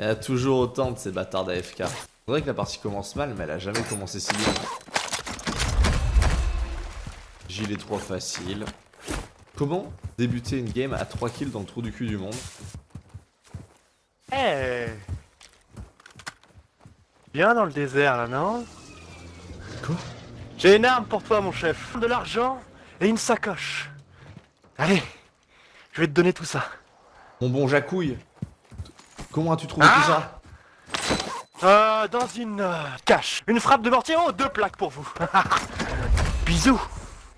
Il y en a toujours autant de ces bâtards d'AFK. C'est vrai que la partie commence mal, mais elle a jamais commencé si bien. Gilet trop facile. Comment débuter une game à 3 kills dans le trou du cul du monde Eh Viens dans le désert là, non Quoi J'ai une arme pour toi, mon chef. De l'argent et une sacoche. Allez, je vais te donner tout ça. Mon bon Jacouille Comment as-tu trouvé Ah tout ça Euh, dans une euh, cache. Une frappe de mortier, oh, deux plaques pour vous. Bisous.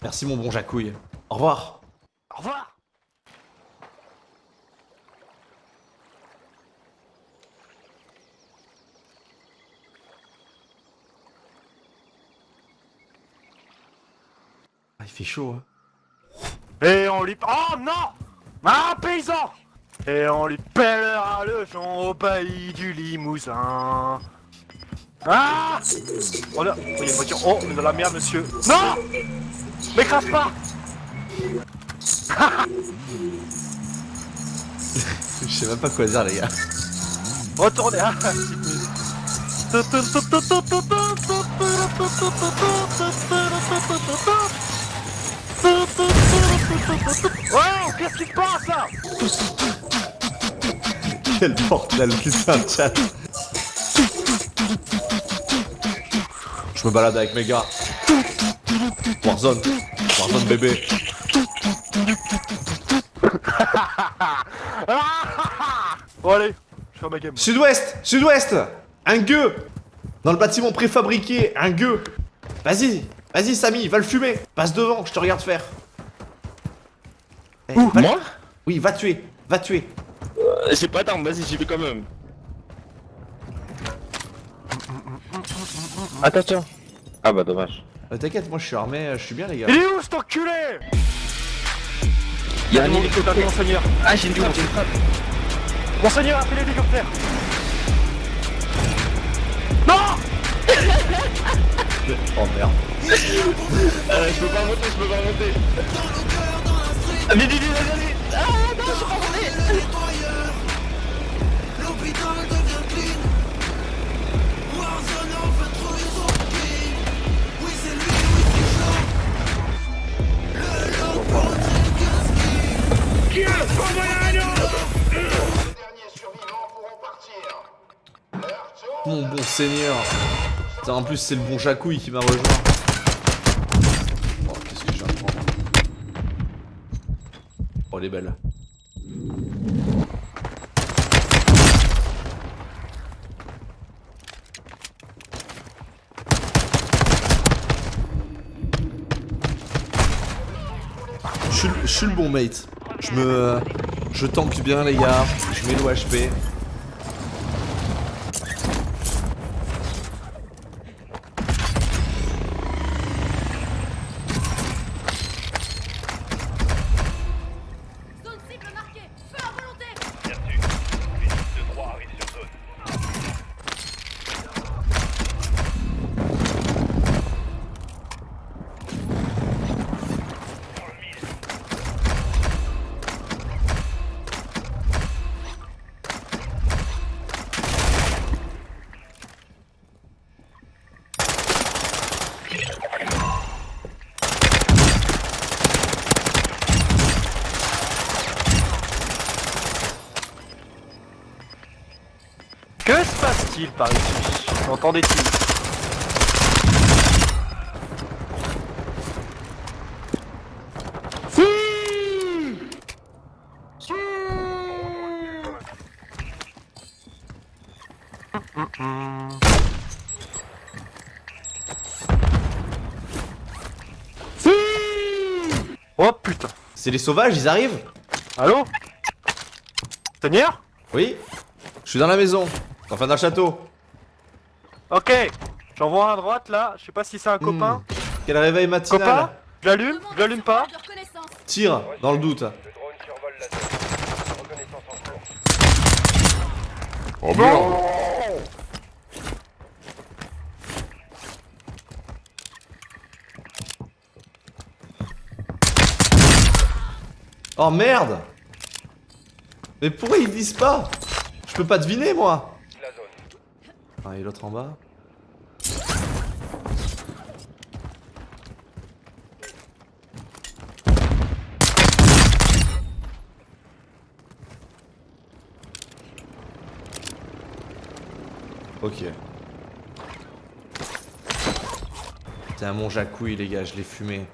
Merci mon bon Jacouille. Au revoir. Au revoir. Ah, il fait chaud, hein. Et on lui... Oh non Un paysan Et on lui pèlera le champ au pays du Limousin. Ah Oh là Oh, il y a une voiture. Oh, on est dans la merde, monsieur. Non M'écrase pas Je sais même pas quoi dire, les gars. Retournez musique. Oh, qu'est-ce qui se passe là Quel bordel qui chat. Je me balade avec mes gars. Warzone. Warzone bébé. Bon allez, je fais ma game. Sud-ouest Sud-ouest Un gueux Dans le bâtiment préfabriqué, un gueux Vas-y Vas-y Samy, va le fumer Passe devant, je te regarde faire. Eh, va- Moi Oui, va tuer Va tuer Euh, J'ai pas d'arme, vas-y, j'y vais quand même. Attention. Ah bah dommage. Euh, T'inquiète, moi je suis armé, euh, je suis bien les gars. Il est où cet enculé? Il y a un hélicoptère. monseigneur. Ah j'ai une frappe, j'ai une frappe. Monseigneur, appelez l'hélicoptère Non Oh merde. Euh, je peux pas remonter, je peux pas remonter. Ah. Ah non, je peux pas remonter. L'hôpital devient clean Warzone en fait trop ils sont clean Oui c'est lui, oui c'est chaud Le lockdown c'est le casque Les derniers survivants pourront partir Mon bon seigneur. Putain, en plus c'est le bon Jacouille qui m'a rejoint. Oh, qu'est-ce que j'ai à prendre Oh, elle est belle. Je suis, le- le bon mate. Je me... Je tank bien les gars. Je mets l'OHP. Zone par ici J'entends des tirs. Oh putain. C'est les sauvages, ils arrivent. Allô? Seigneur Oui. Je suis dans la maison. Enfin dans le château. Ok J'en vois un à droite là, je sais pas si c'est un copain. Hmm. Quel réveil matinal Copain Je l'allume Je l'allume pas Tire, dans le doute. Oh merde. Oh merde Mais pourquoi ils disent pas? Je peux pas deviner moi Ah, et l'autre en bas Ok. T'es un mon jacouille les gars, je l'ai fumé.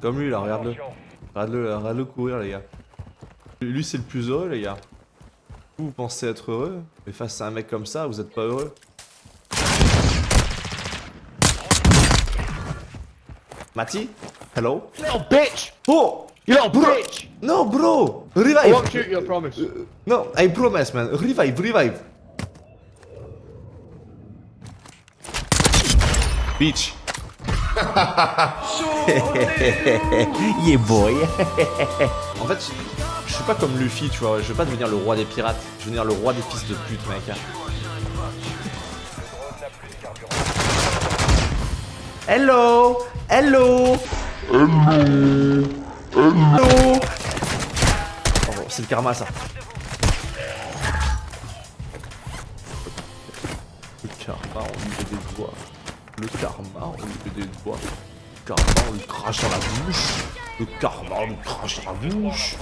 Comme lui là, regarde-le. Regarde-le, regarde-le courir les gars. Lui c'est le plus heureux les gars. Vous, vous pensez être heureux, mais face à un mec comme ça, vous êtes pas heureux. Mati Hello? Little bitch! Oh You little Bro. bitch! No bro I Revive won't shoot you, I promise. Uh, No, I promise man, revive, revive Bitch Yeah boy En fait, je suis pas comme Luffy, tu vois, je veux pas devenir le roi des pirates, je veux devenir le roi des fils de pute, mec. Hello Hello Hello Hello c'est le karma ça. Le karma, on lui fait des doigts. Le karma, on lui fait des doigts. Le karma, on lui crache dans la bouche. Le karma, on lui crache dans la bouche.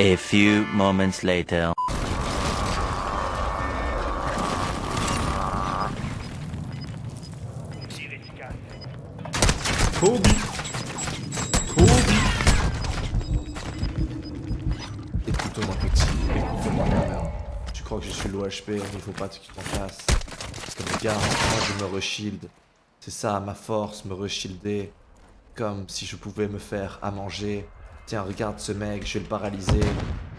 A few moments later. Kobe Kobe Écoute-moi petit, écoute-moi mère. Tu crois que je suis l'OHP, il faut pas que tu t'en fasses. Parce que regarde, moi je me reshield. C'est ça ma force, me reshielder. Comme si je pouvais me faire à manger. Tiens, regarde ce mec, je vais le paralyser.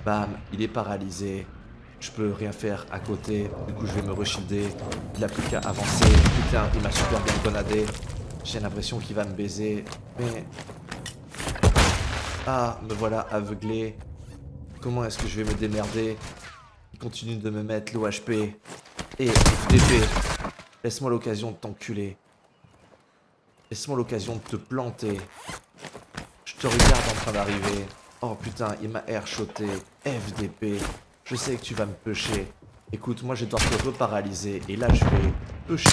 Bam, il est paralysé. Je peux rien faire à côté, du coup je vais me reshielder. Il a plus qu'à avancer. Putain, il m'a super bien grenadé. J'ai l'impression qu'il va me baiser, mais... Ah, me voilà aveuglé. Comment est-ce que je vais me démerder? Il continue de me mettre l'OHP. Et FDP. Laisse-moi l'occasion de t'enculer. Laisse-moi l'occasion de te planter. Je te regarde en train d'arriver. Oh putain, il m'a airshoté. FDP. Je sais que tu vas me pusher. Écoute, moi je dois te reparalyser. Et là je vais pusher.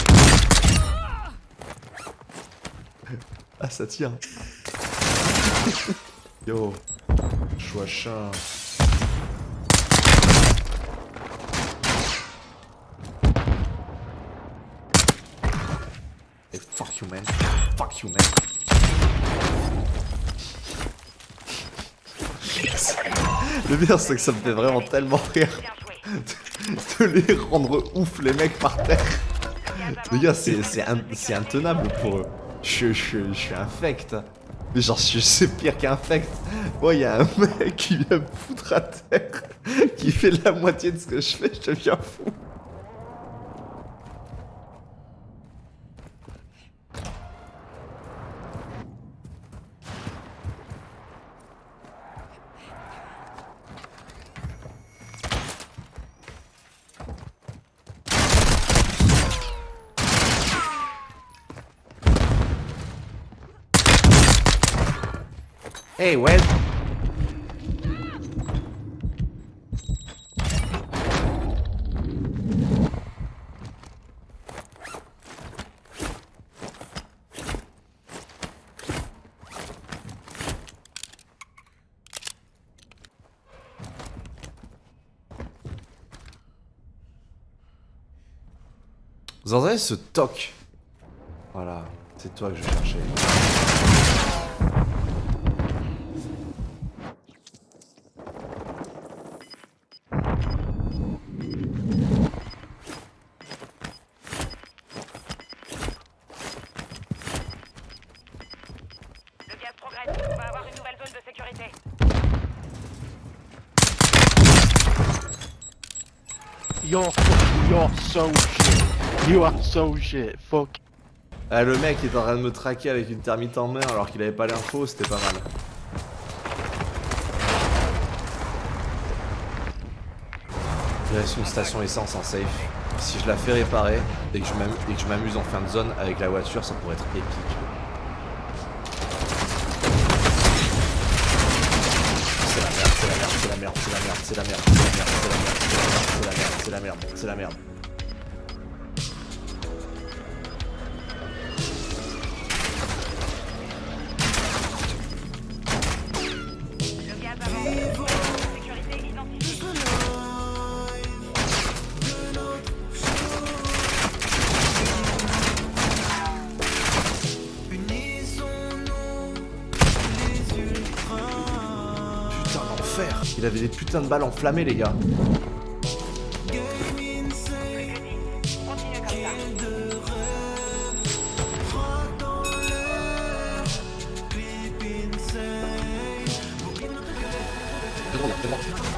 Ah, ça tire. Yo. Chouachin. Fuck you, man. Fuck you, man. Le pire, c'est que ça me fait vraiment tellement rire de les rendre ouf, les mecs par terre. Les gars, c'est c'est in- c'est intenable pour eux. Je, je, je suis infect. Mais genre, c'est pire qu'infect. Moi, il y a un mec qui vient me foutre à terre, qui fait la moitié de ce que je fais, je deviens fou. Hey. Vous entendez ce toc? Voilà, c'est toi que je cherchais. Le gaz progresse. On va avoir une nouvelle zone de sécurité. You're, so shit. You are so shit. Fuck. Ah, le mec est en train de me traquer avec une thermite en main alors qu'il avait pas l'info, c'était pas mal. Il reste une station essence en safe. Si je la fais réparer et que je m'amuse en fin de zone avec la voiture, ça pourrait être épique. C'est la merde, c'est la merde, c'est la merde, c'est la merde, c'est la merde, c'est la merde, c'est la merde. Il avait des putains de balles enflammées les gars. 뭐 나쁘지 않아.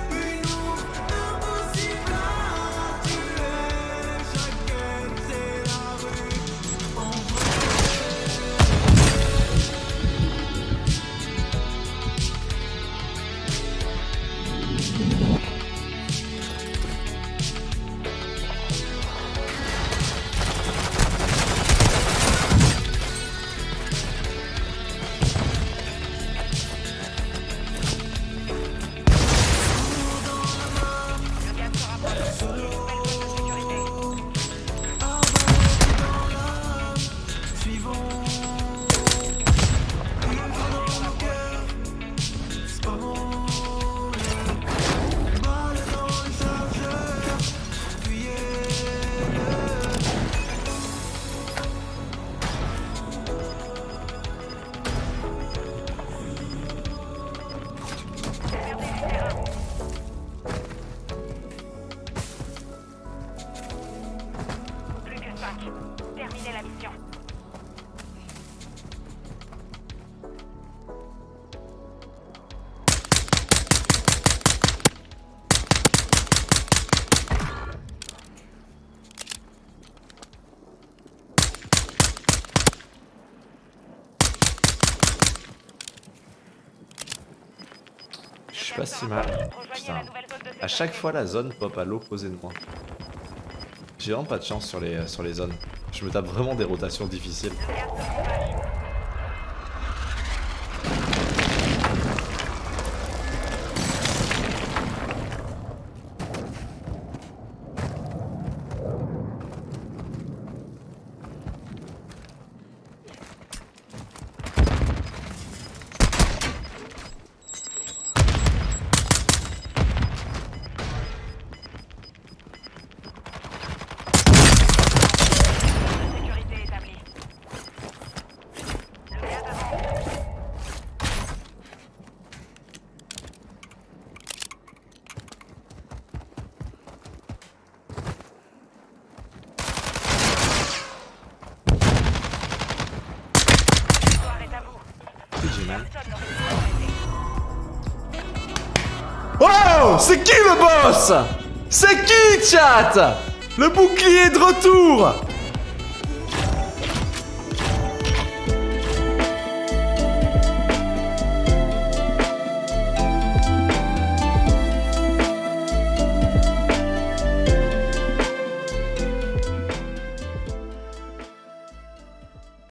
Pas si mal. Putain. À chaque fois la zone pop à l'opposé de moi. J'ai vraiment pas de chance sur les, sur les zones. Je me tape vraiment des rotations difficiles. C'est qui le boss? C'est qui chat? Le bouclier de retour